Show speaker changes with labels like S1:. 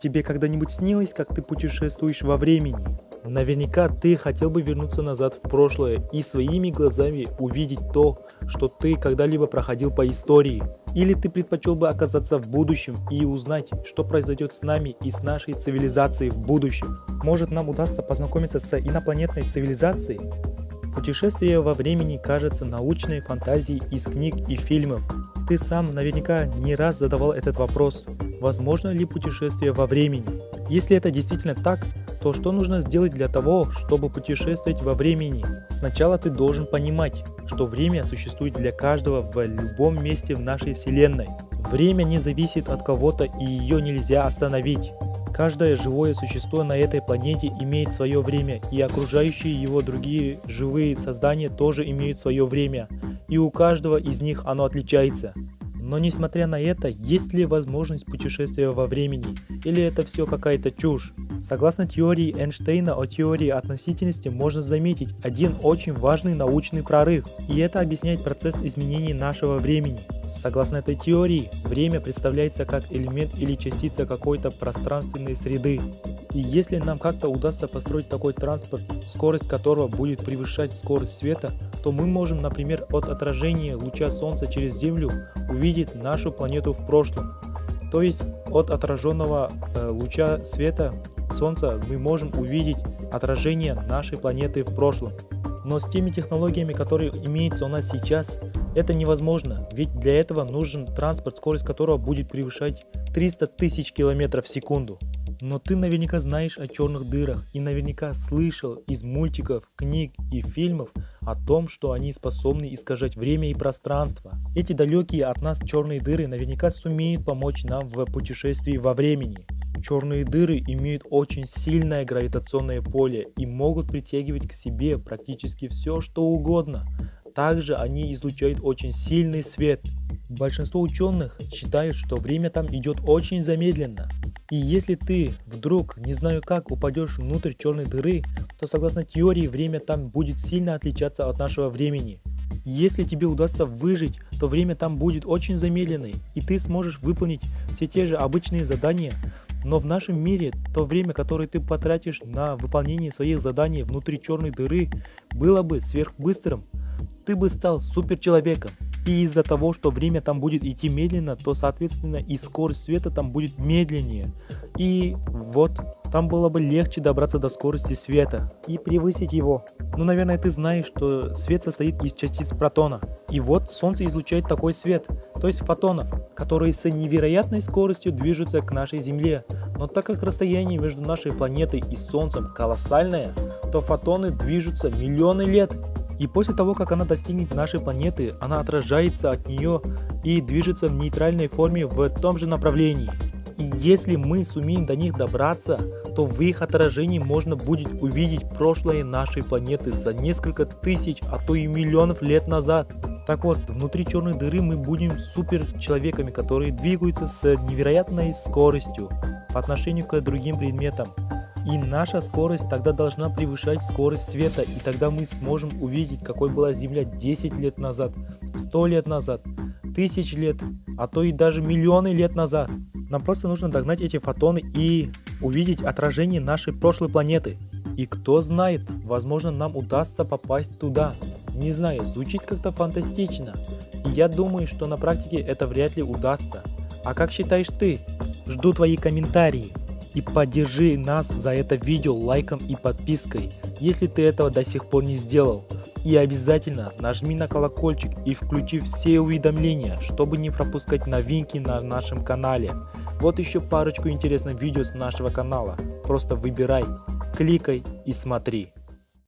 S1: Тебе когда-нибудь снилось, как ты путешествуешь во времени? Наверняка ты хотел бы вернуться назад в прошлое и своими глазами увидеть то, что ты когда-либо проходил по истории. Или ты предпочел бы оказаться в будущем и узнать, что произойдет с нами и с нашей цивилизацией в будущем. Может нам удастся познакомиться с инопланетной цивилизацией? Путешествие во времени кажется научной фантазией из книг и фильмов. Ты сам наверняка не раз задавал этот вопрос. Возможно ли путешествие во времени? Если это действительно так, то что нужно сделать для того, чтобы путешествовать во времени? Сначала ты должен понимать, что время существует для каждого в любом месте в нашей вселенной. Время не зависит от кого-то и ее нельзя остановить. Каждое живое существо на этой планете имеет свое время, и окружающие его другие живые создания тоже имеют свое время, и у каждого из них оно отличается. Но несмотря на это, есть ли возможность путешествия во времени, или это все какая-то чушь? Согласно теории Эйнштейна о теории относительности можно заметить один очень важный научный прорыв, и это объясняет процесс изменений нашего времени. Согласно этой теории, время представляется как элемент или частица какой-то пространственной среды. И если нам как-то удастся построить такой транспорт, скорость которого будет превышать скорость света, то мы можем, например, от отражения луча Солнца через Землю увидеть нашу планету в прошлом. То есть от отраженного э, луча света Солнца мы можем увидеть отражение нашей планеты в прошлом. Но с теми технологиями, которые имеются у нас сейчас, это невозможно, ведь для этого нужен транспорт, скорость которого будет превышать 300 тысяч километров в секунду. Но ты наверняка знаешь о черных дырах и наверняка слышал из мультиков, книг и фильмов о том, что они способны искажать время и пространство. Эти далекие от нас черные дыры наверняка сумеют помочь нам в путешествии во времени. Черные дыры имеют очень сильное гравитационное поле и могут притягивать к себе практически все что угодно. Также они излучают очень сильный свет. Большинство ученых считают, что время там идет очень замедленно. И если ты вдруг, не знаю как, упадешь внутрь черной дыры, то согласно теории время там будет сильно отличаться от нашего времени. Если тебе удастся выжить, то время там будет очень замедленное, и ты сможешь выполнить все те же обычные задания, но в нашем мире то время, которое ты потратишь на выполнение своих заданий внутри черной дыры, было бы сверхбыстрым. Ты бы стал суперчеловеком. И из-за того, что время там будет идти медленно, то соответственно и скорость света там будет медленнее. И вот, там было бы легче добраться до скорости света и превысить его. Ну, наверное, ты знаешь, что свет состоит из частиц протона. И вот Солнце излучает такой свет, то есть фотонов, которые с невероятной скоростью движутся к нашей Земле. Но так как расстояние между нашей планетой и Солнцем колоссальное, то фотоны движутся миллионы лет и после того, как она достигнет нашей планеты, она отражается от нее и движется в нейтральной форме в том же направлении. И если мы сумеем до них добраться, то в их отражении можно будет увидеть прошлое нашей планеты за несколько тысяч, а то и миллионов лет назад. Так вот, внутри черной дыры мы будем супер человеками, которые двигаются с невероятной скоростью по отношению к другим предметам. И наша скорость тогда должна превышать скорость света, и тогда мы сможем увидеть, какой была Земля 10 лет назад, 100 лет назад, тысяч лет, а то и даже миллионы лет назад. Нам просто нужно догнать эти фотоны и увидеть отражение нашей прошлой планеты. И кто знает, возможно нам удастся попасть туда. Не знаю, звучит как-то фантастично. И я думаю, что на практике это вряд ли удастся. А как считаешь ты? Жду твои комментарии и поддержи нас за это видео лайком и подпиской, если ты этого до сих пор не сделал. И обязательно нажми на колокольчик и включи все уведомления, чтобы не пропускать новинки на нашем канале. Вот еще парочку интересных видео с нашего канала. Просто выбирай, кликай и смотри.